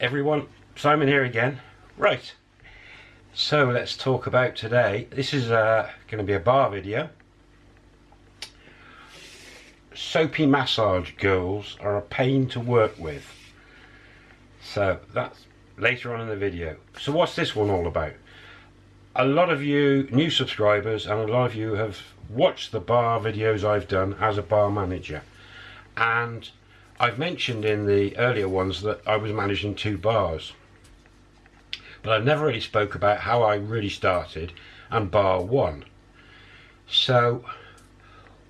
everyone, Simon here again. Right, so let's talk about today. This is uh, going to be a bar video. Soapy massage girls are a pain to work with. So that's later on in the video. So what's this one all about? A lot of you new subscribers and a lot of you have watched the bar videos I've done as a bar manager. And I've mentioned in the earlier ones that I was managing two bars. But I've never really spoke about how I really started and bar one. So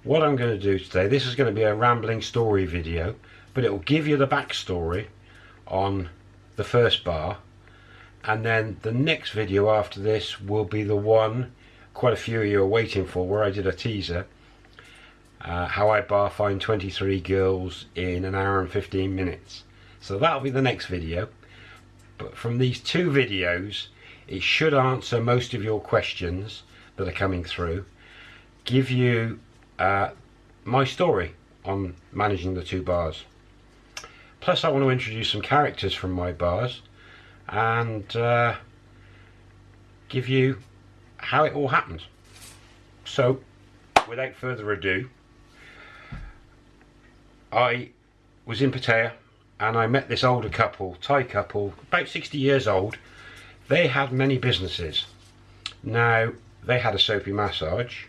what I'm going to do today, this is going to be a rambling story video, but it will give you the backstory on the first bar. And then the next video after this will be the one quite a few of you are waiting for where I did a teaser uh, how I bar fine 23 girls in an hour and 15 minutes. So that'll be the next video. But from these two videos, it should answer most of your questions that are coming through. Give you uh, my story on managing the two bars. Plus I want to introduce some characters from my bars and uh, give you how it all happened. So without further ado, I was in Pattaya and I met this older couple, Thai couple, about 60 years old. They had many businesses. Now, they had a soapy massage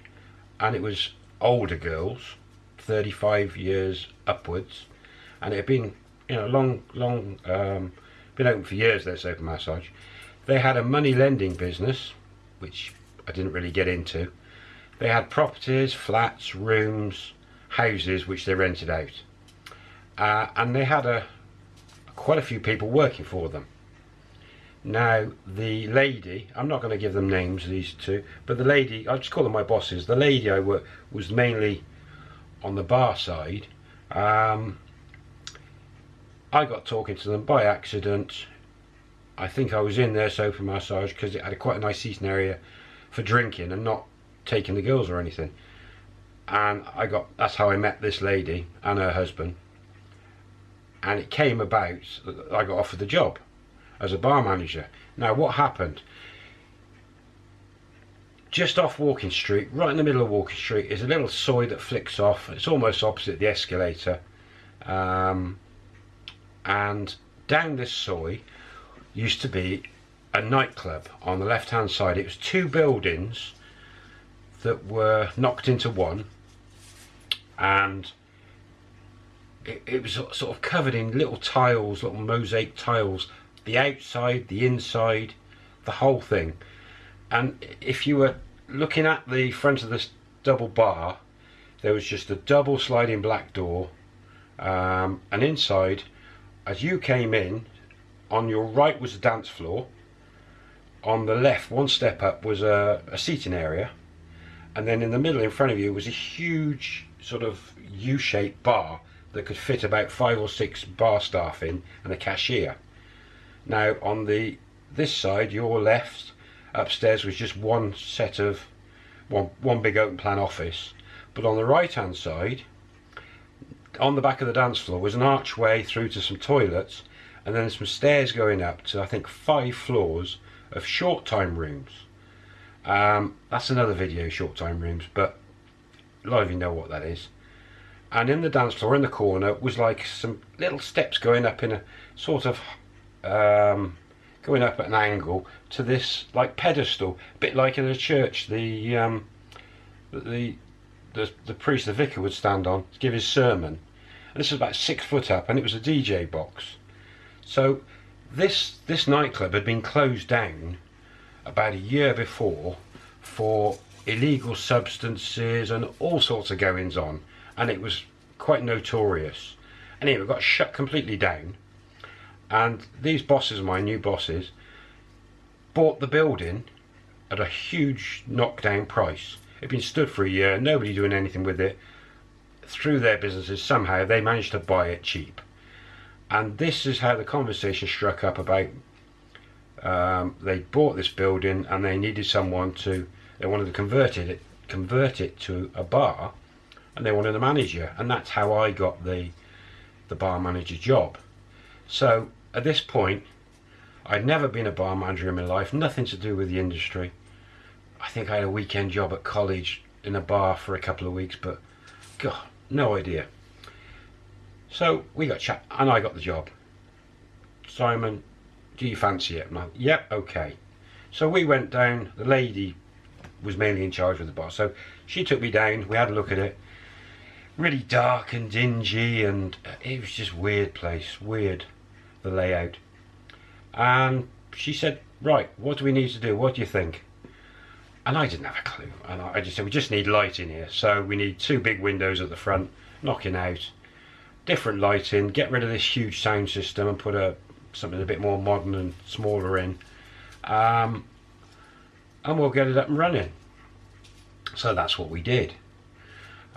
and it was older girls, 35 years upwards, and it had been, you know, long, long, um, been open for years, their soapy massage. They had a money lending business, which I didn't really get into. They had properties, flats, rooms, houses, which they rented out uh, and they had a quite a few people working for them. Now the lady, I'm not going to give them names, these two, but the lady, I'll just call them my bosses. The lady I work was mainly on the bar side. Um, I got talking to them by accident. I think I was in there sofa massage because it had a quite a nice seating area for drinking and not taking the girls or anything. And I got that's how I met this lady and her husband and it came about I got offered the job as a bar manager. Now what happened? Just off Walking Street, right in the middle of Walking Street, is a little soi that flicks off. It's almost opposite the escalator. Um, and down this soi used to be a nightclub on the left hand side. It was two buildings that were knocked into one and it, it was sort of covered in little tiles, little mosaic tiles, the outside, the inside, the whole thing. And if you were looking at the front of this double bar, there was just a double sliding black door. Um, and inside, as you came in, on your right was the dance floor. On the left, one step up, was a, a seating area. And then in the middle, in front of you, was a huge sort of U-shaped bar that could fit about five or six bar staff in and a cashier. Now on the this side, your left, upstairs was just one set of one one big open plan office. But on the right hand side, on the back of the dance floor was an archway through to some toilets and then some stairs going up to I think five floors of short time rooms. Um, that's another video, short time rooms, but a lot of you know what that is and in the dance floor in the corner was like some little steps going up in a sort of um, going up at an angle to this like pedestal a bit like in a church the um, the, the the priest the vicar would stand on to give his sermon. And this was about six foot up and it was a DJ box. So this this nightclub had been closed down about a year before for illegal substances and all sorts of goings on. And it was quite notorious. Anyway, it got shut completely down and these bosses, my new bosses, bought the building at a huge knockdown price. It'd been stood for a year, nobody doing anything with it. Through their businesses, somehow they managed to buy it cheap. And this is how the conversation struck up about um, they bought this building and they needed someone to, they wanted to convert it, convert it to a bar and they wanted a manager and that's how I got the the bar manager job so at this point, I'd never been a bar manager in my life, nothing to do with the industry. I think I had a weekend job at college in a bar for a couple of weeks, but God, no idea. So we got chat, and I got the job. Simon, do you fancy it? And I, yep, okay. So we went down. The lady was mainly in charge of the bar, so she took me down. We had a look at it. Really dark and dingy, and it was just weird place, weird the layout. And she said, "Right, what do we need to do? What do you think?" And I didn't have a clue. And I just said, "We just need light in here. So we need two big windows at the front, knocking out." different lighting, get rid of this huge sound system and put a something a bit more modern and smaller in. Um, and we'll get it up and running. So that's what we did.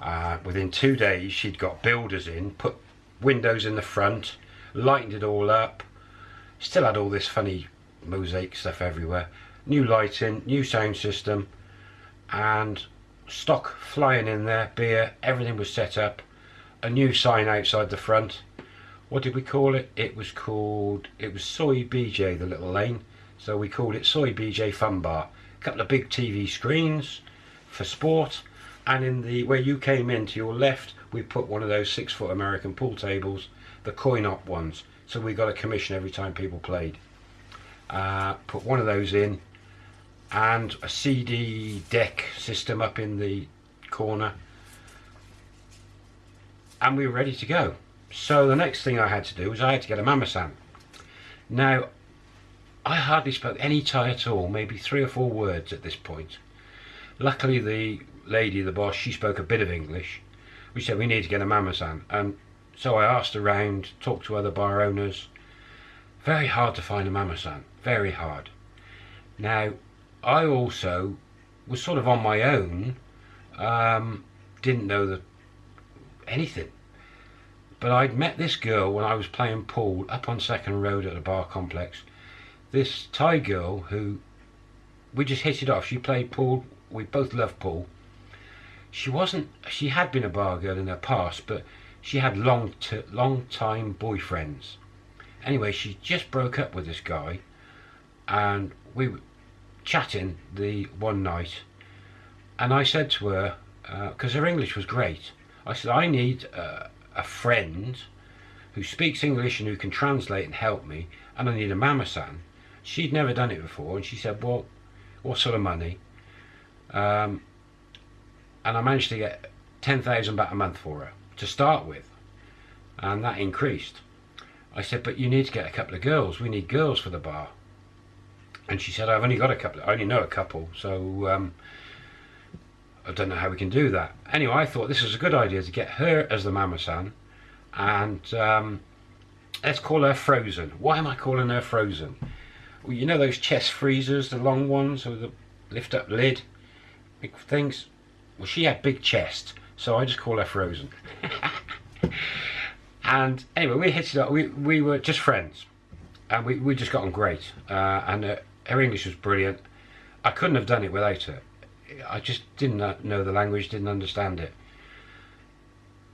Uh, within two days, she'd got builders in, put windows in the front, lightened it all up, still had all this funny mosaic stuff everywhere, new lighting, new sound system, and stock flying in there, beer, everything was set up a new sign outside the front. What did we call it? It was called, it was Soi BJ, the little lane. So we called it Soi BJ Fun Bar. A couple of big TV screens for sport. And in the, where you came in to your left, we put one of those six foot American pool tables, the coin op ones. So we got a commission every time people played. Uh, put one of those in and a CD deck system up in the corner and we were ready to go. So the next thing I had to do was I had to get a mamasan. Now, I hardly spoke any Thai at all, maybe three or four words at this point. Luckily the lady, the boss, she spoke a bit of English. We said we need to get a mamasan and so I asked around, talked to other bar owners. Very hard to find a mamasan, very hard. Now, I also was sort of on my own, um, didn't know the anything. But I'd met this girl when I was playing pool up on Second Road at a bar complex. This Thai girl who we just hit it off. She played pool. We both loved pool. She wasn't. She had been a bar girl in her past, but she had long, long time boyfriends. Anyway, she just broke up with this guy, and we were chatting the one night, and I said to her because uh, her English was great. I said, I need uh, a friend who speaks English and who can translate and help me, and I need a mama-san. She'd never done it before, and she said, well, what sort of money? Um, and I managed to get 10,000 baht a month for her to start with, and that increased. I said, but you need to get a couple of girls. We need girls for the bar. And she said, I've only got a couple. I only know a couple, so um, I don't know how we can do that. Anyway, I thought this was a good idea to get her as the Mama-san and um, let's call her Frozen. Why am I calling her Frozen? Well, you know those chest freezers, the long ones with the lift up lid, big things? Well, she had big chest, so I just call her Frozen. and anyway, we hit it up. We, we were just friends and we, we just got on great. Uh, and uh, her English was brilliant. I couldn't have done it without her. I just didn't know the language, didn't understand it.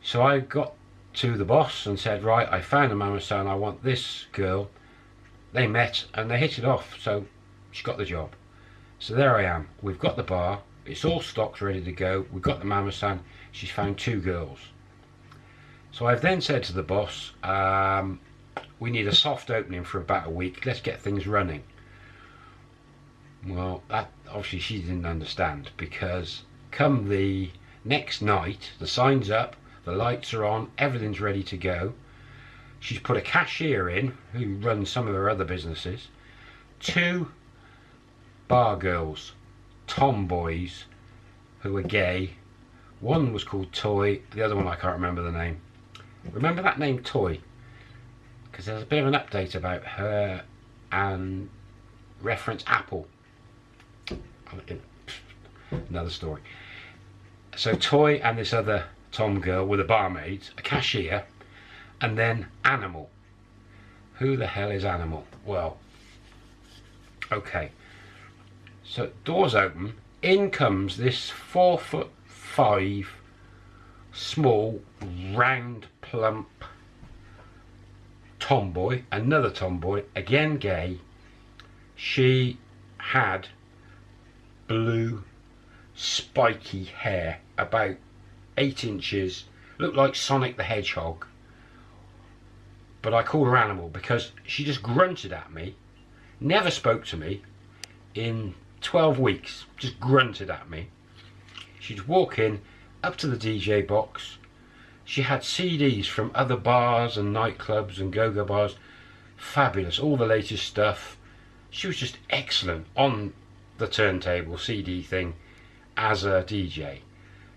So I got to the boss and said, right, I found a mama san, I want this girl. They met and they hit it off, so she got the job. So there I am, we've got the bar, it's all stocked, ready to go, we've got the mama san, she's found two girls. So I've then said to the boss, um, we need a soft opening for about a week, let's get things running. Well, that obviously she didn't understand because come the next night, the sign's up, the lights are on, everything's ready to go. She's put a cashier in who runs some of her other businesses, two bar girls, tomboys who were gay. One was called Toy, the other one I can't remember the name. Remember that name Toy? Because there's a bit of an update about her and reference Apple another story. So Toy and this other Tom girl were the barmaids, a cashier, and then Animal. Who the hell is Animal? Well, okay. So doors open, in comes this four foot five, small, round, plump, tomboy, another tomboy, again gay. She had blue spiky hair, about eight inches, looked like Sonic the Hedgehog. But I called her Animal because she just grunted at me, never spoke to me in 12 weeks, just grunted at me. She'd walk in, up to the DJ box. She had CDs from other bars and nightclubs and go-go bars. Fabulous, all the latest stuff. She was just excellent on the turntable CD thing as a DJ.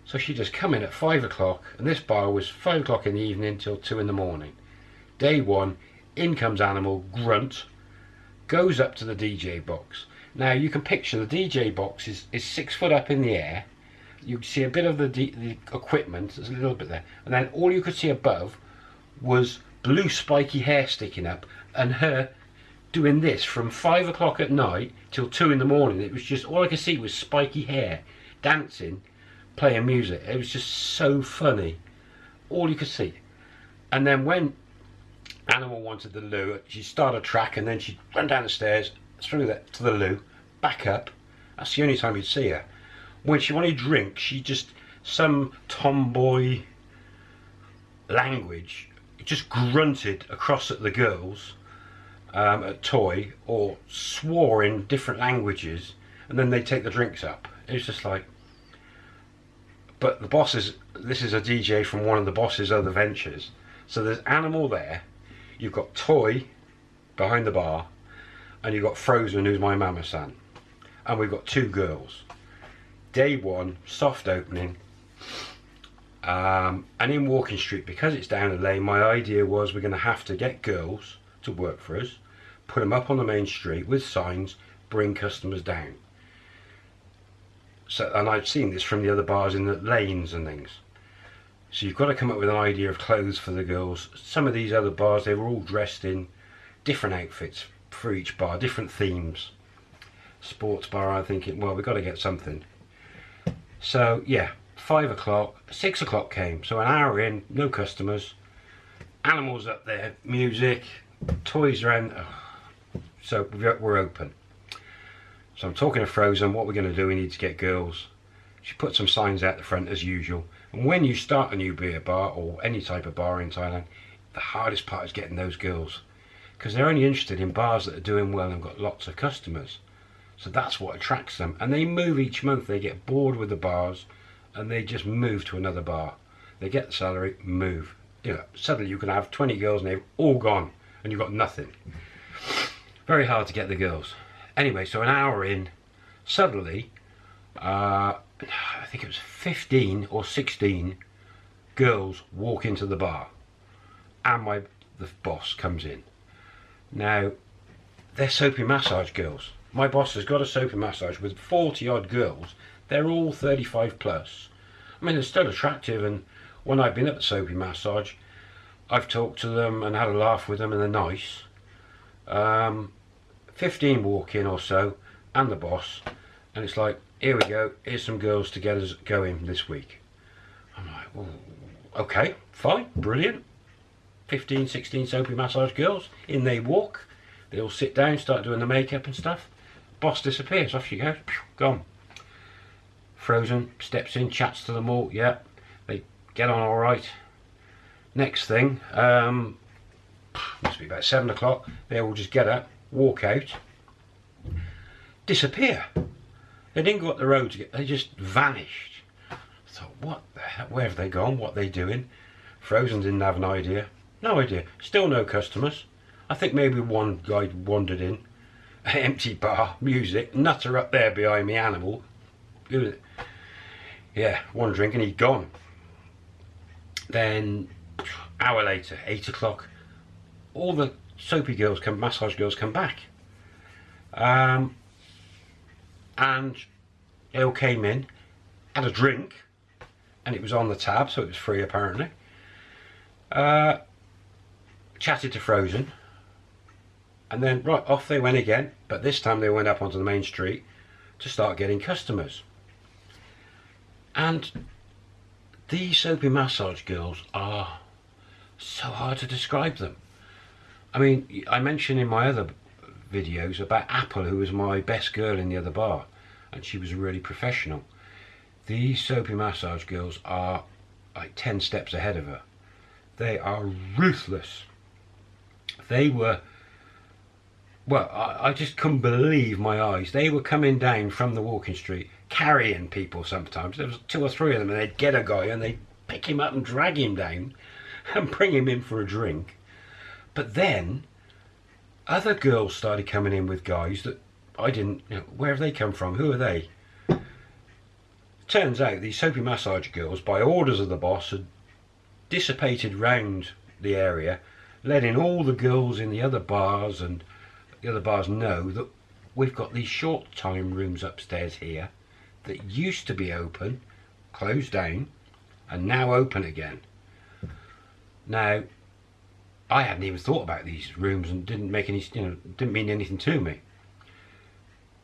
So she'd just come in at five o'clock, and this bar was five o'clock in the evening till two in the morning. Day one, in comes Animal, grunt, goes up to the DJ box. Now you can picture the DJ box is, is six foot up in the air. You see a bit of the, the equipment, there's a little bit there, and then all you could see above was blue spiky hair sticking up, and her doing this from five o'clock at night till two in the morning. It was just all I could see was spiky hair dancing, playing music. It was just so funny. All you could see. And then when Animal wanted the loo, she started a track and then she'd run down the stairs, through that to the loo, back up. That's the only time you'd see her. When she wanted drink, she just, some tomboy language, just grunted across at the girls um, at Toy or swore in different languages and then they take the drinks up. It was just like, but the boss is, this is a DJ from one of the boss's other ventures. So there's Animal there, you've got Toy behind the bar, and you've got Frozen, who's my mama san. And we've got two girls. Day one, soft opening. Um, and in Walking Street, because it's down the lane, my idea was we're going to have to get girls to work for us, put them up on the main street with signs, bring customers down. So, and I've seen this from the other bars in the lanes and things. So you've got to come up with an idea of clothes for the girls. Some of these other bars, they were all dressed in different outfits for each bar, different themes. Sports bar, I'm thinking, well, we've got to get something. So, yeah, five o'clock, six o'clock came. So an hour in, no customers. Animals up there, music, toys around. Oh. So we're open. So I'm talking to Frozen, what we're going to do, we need to get girls. She put some signs out the front as usual. And when you start a new beer bar or any type of bar in Thailand, the hardest part is getting those girls. Because they're only interested in bars that are doing well and got lots of customers. So that's what attracts them. And they move each month, they get bored with the bars and they just move to another bar. They get the salary, move. You know, suddenly you can have 20 girls and they've all gone and you've got nothing. Very hard to get the girls. Anyway, so an hour in, suddenly, uh, I think it was 15 or 16 girls walk into the bar and my the boss comes in. Now, they're soapy massage girls. My boss has got a soapy massage with 40 odd girls. They're all 35 plus. I mean, they're still attractive and when I've been at the soapy massage, I've talked to them and had a laugh with them and they're nice. Um, 15 walk in or so and the boss and it's like here we go here's some girls to get us going this week I'm like okay fine brilliant 15 16 soapy massage girls in they walk they all sit down start doing the makeup and stuff boss disappears off she goes gone Frozen steps in chats to them all yeah they get on all right next thing um, must be about seven o'clock they all just get up walk out, disappear. They didn't go up the road to get, they just vanished. I thought, what the hell, where have they gone, what are they doing? Frozen didn't have an idea. No idea, still no customers. I think maybe one guy wandered in, empty bar, music, nutter up there behind me, animal. Yeah, one drink and he'd gone. Then, hour later, eight o'clock, all the soapy girls come, massage girls come back. Um, and they all came in, had a drink, and it was on the tab, so it was free apparently. Uh, chatted to Frozen, and then right off they went again, but this time they went up onto the main street to start getting customers. And these soapy massage girls are so hard to describe them. I mean, I mentioned in my other videos about Apple, who was my best girl in the other bar, and she was really professional. These soapy massage girls are like 10 steps ahead of her. They are ruthless. They were, well, I, I just couldn't believe my eyes. They were coming down from the walking street, carrying people sometimes. There was two or three of them, and they'd get a guy and they'd pick him up and drag him down and bring him in for a drink. But then other girls started coming in with guys that I didn't, you know, where have they come from? Who are they? Turns out these soapy massage girls, by orders of the boss, had dissipated round the area, letting all the girls in the other bars and the other bars know that we've got these short time rooms upstairs here that used to be open, closed down, and now open again. Now, I hadn't even thought about these rooms and didn't make any, you know, didn't mean anything to me.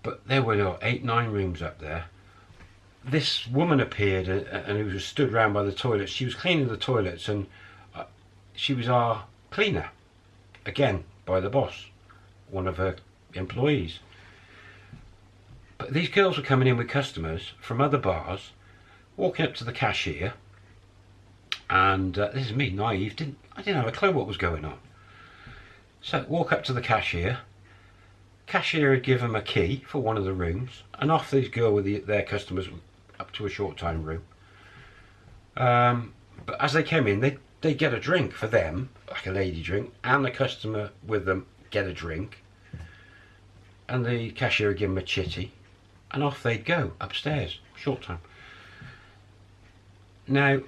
But there were eight, nine rooms up there. This woman appeared and, and who was stood round by the toilets. She was cleaning the toilets and uh, she was our cleaner, again by the boss, one of her employees. But these girls were coming in with customers from other bars, walking up to the cashier, and uh, this is me, naive, didn't I didn't have a clue what was going on. So walk up to the cashier. Cashier had given them a key for one of the rooms, and off these go with the, their customers up to a short time room. Um, but as they came in, they they get a drink for them, like a lady drink, and the customer with them get a drink. And the cashier would give them a chitty, and off they'd go upstairs, short time. Now,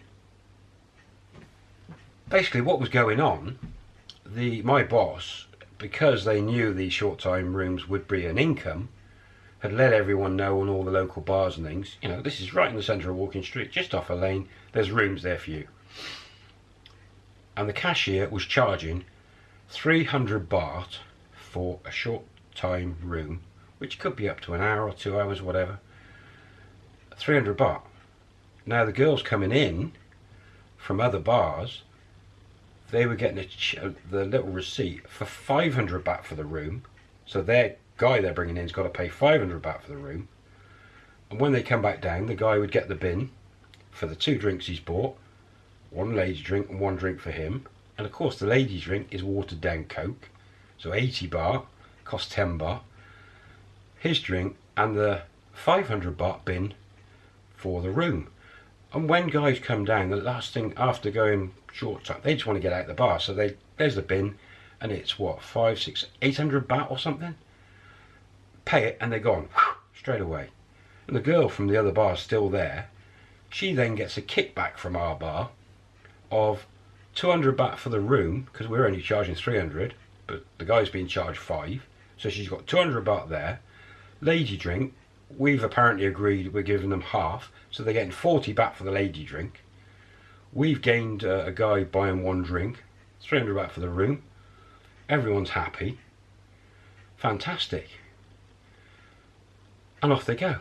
basically what was going on, the my boss, because they knew these short time rooms would be an income, had let everyone know on all the local bars and things, you know, this is right in the centre of Walking Street, just off a lane, there's rooms there for you. And the cashier was charging 300 baht for a short time room, which could be up to an hour or two hours, whatever. 300 baht. Now the girls coming in from other bars they were getting a, uh, the little receipt for 500 baht for the room. So their guy they're bringing in's got to pay 500 baht for the room. And when they come back down, the guy would get the bin for the two drinks he's bought, one lady drink and one drink for him. And of course, the lady drink is watered down Coke, so 80 baht costs 10 baht. His drink and the 500 baht bin for the room. And when guys come down, the last thing after going short time, they just want to get out the bar. So they there's the bin, and it's what five, six, eight hundred baht or something. Pay it, and they're gone straight away. And the girl from the other bar is still there. She then gets a kickback from our bar of 200 baht for the room because we're only charging 300, but the guy's being charged five. So she's got 200 baht there. Lady drink, we've apparently agreed we're giving them half, so they're getting 40 baht for the lady drink. We've gained uh, a guy buying one drink, 300 baht for the room. Everyone's happy. Fantastic. And off they go.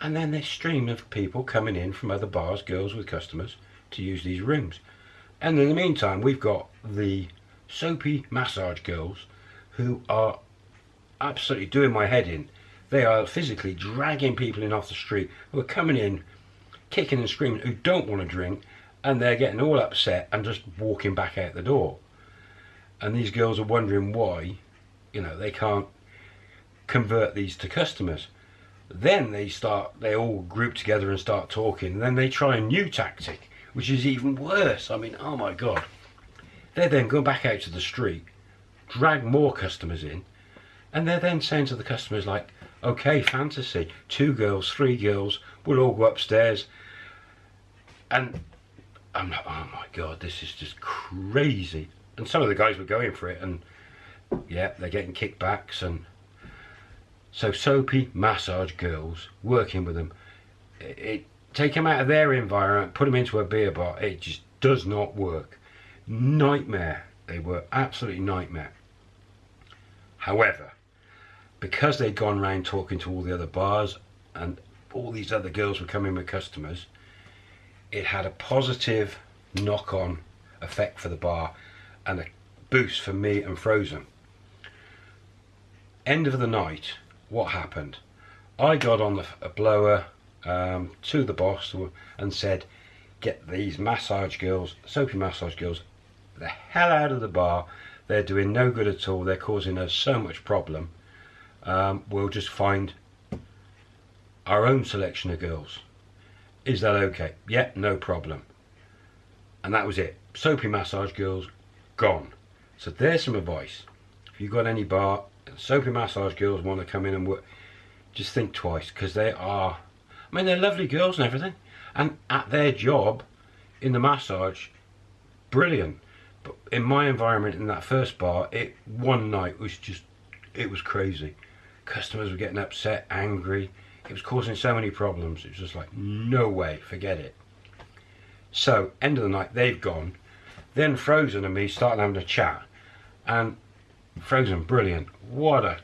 And then this stream of people coming in from other bars, girls with customers, to use these rooms. And in the meantime, we've got the soapy massage girls who are absolutely doing my head in they are physically dragging people in off the street who are coming in, kicking and screaming, who don't want to drink, and they're getting all upset and just walking back out the door. And these girls are wondering why, you know, they can't convert these to customers. Then they start, they all group together and start talking. Then they try a new tactic, which is even worse. I mean, oh my God. They then go back out to the street, drag more customers in, and they're then saying to the customers like, okay, fantasy, two girls, three girls, we'll all go upstairs. And I'm like, oh my God, this is just crazy. And some of the guys were going for it and yeah, they're getting kickbacks and so soapy massage girls working with them. It, it take them out of their environment, put them into a beer bar. It just does not work. Nightmare. They were absolutely nightmare. However, because they'd gone around talking to all the other bars and all these other girls were coming with customers, it had a positive knock-on effect for the bar and a boost for me and Frozen. End of the night, what happened? I got on the a blower um, to the boss and said, get these massage girls, soapy massage girls, the hell out of the bar. They're doing no good at all. They're causing us so much problem. Um, we'll just find our own selection of girls. Is that okay? Yeah, no problem. And that was it. Soapy massage girls, gone. So there's some advice. If you've got any bar, soapy massage girls want to come in and work, just think twice because they are, I mean, they're lovely girls and everything. And at their job in the massage, brilliant. But in my environment in that first bar, it one night was just, it was crazy. Customers were getting upset, angry. It was causing so many problems. It was just like, no way, forget it. So, end of the night, they've gone. Then Frozen and me started having a chat. And Frozen, brilliant. What a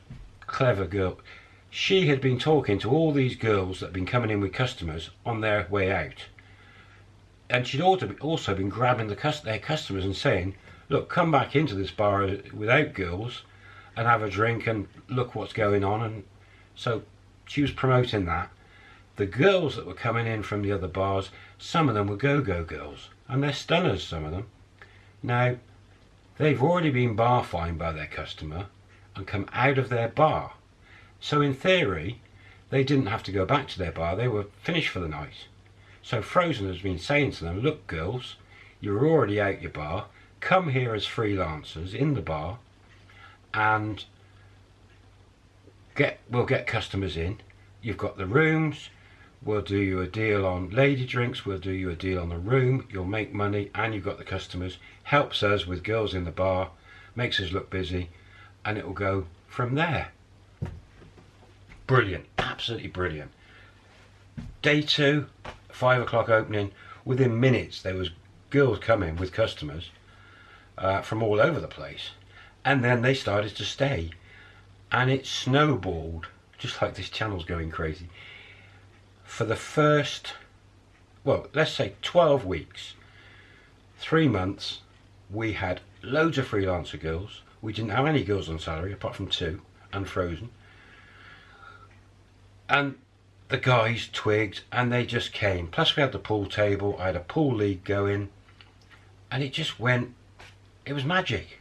clever girl. She had been talking to all these girls that had been coming in with customers on their way out. And she'd also been grabbing the their customers and saying, look, come back into this bar without girls and have a drink and look what's going on. And so she was promoting that. The girls that were coming in from the other bars, some of them were go-go girls. And they're stunners, some of them. Now, they've already been bar fined by their customer and come out of their bar. So in theory, they didn't have to go back to their bar. They were finished for the night. So Frozen has been saying to them, look girls, you're already out your bar. Come here as freelancers in the bar and get we'll get customers in. You've got the rooms, we'll do you a deal on lady drinks, we'll do you a deal on the room, you'll make money and you've got the customers. Helps us with girls in the bar, makes us look busy and it will go from there. Brilliant, absolutely brilliant. Day two, five o'clock opening, within minutes there was girls coming with customers uh, from all over the place. And then they started to stay. And it snowballed just like this channel's going crazy. For the first well let's say 12 weeks three months we had loads of freelancer girls. We didn't have any girls on salary apart from two and frozen and the guys twigged and they just came. Plus we had the pool table i had a pool league going and it just went it was magic.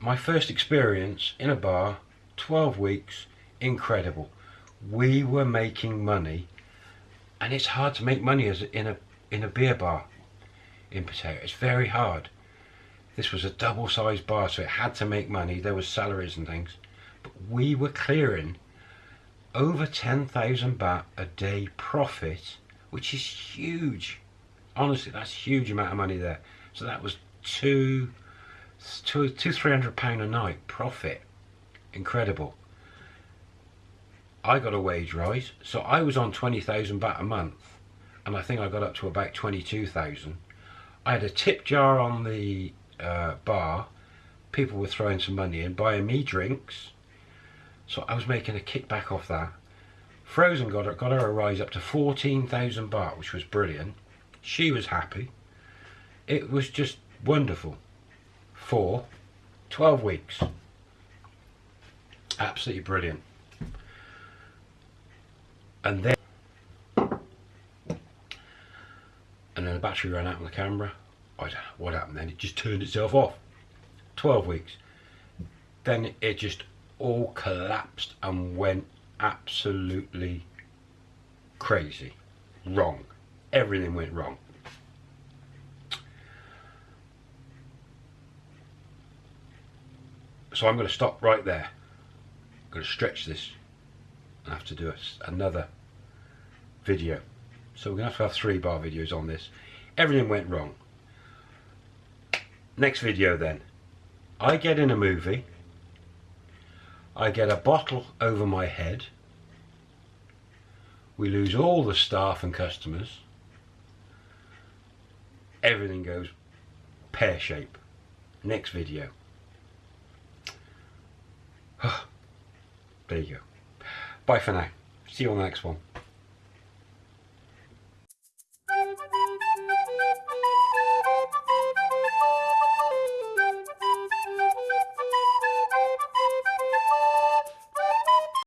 My first experience in a bar 12 weeks incredible. We were making money and it's hard to make money as in a in a beer bar in Pattaya it's very hard. This was a double-sized bar so it had to make money. There was salaries and things. But we were clearing over 10,000 baht a day profit which is huge honestly that's a huge amount of money there so that was two two, two, three hundred pound a night profit. Incredible. I got a wage rise, so I was on 20,000 baht a month, and I think I got up to about 22,000. I had a tip jar on the uh, bar, people were throwing some money in, buying me drinks, so I was making a kickback off that. Frozen got her, got her a rise up to 14,000 baht, which was brilliant. She was happy. It was just wonderful for 12 weeks. Absolutely brilliant. And then and then the battery ran out on the camera. I don't know what happened then. It just turned itself off. 12 weeks. Then it just all collapsed and went absolutely crazy. Wrong. Everything went wrong. so I'm going to stop right there. I'm going to stretch this. I have to do another video. So we're going to have to have three bar videos on this. Everything went wrong. Next video then. I get in a movie. I get a bottle over my head. We lose all the staff and customers. Everything goes pear shape. Next video. there you go. Bye for now. See you on the next one.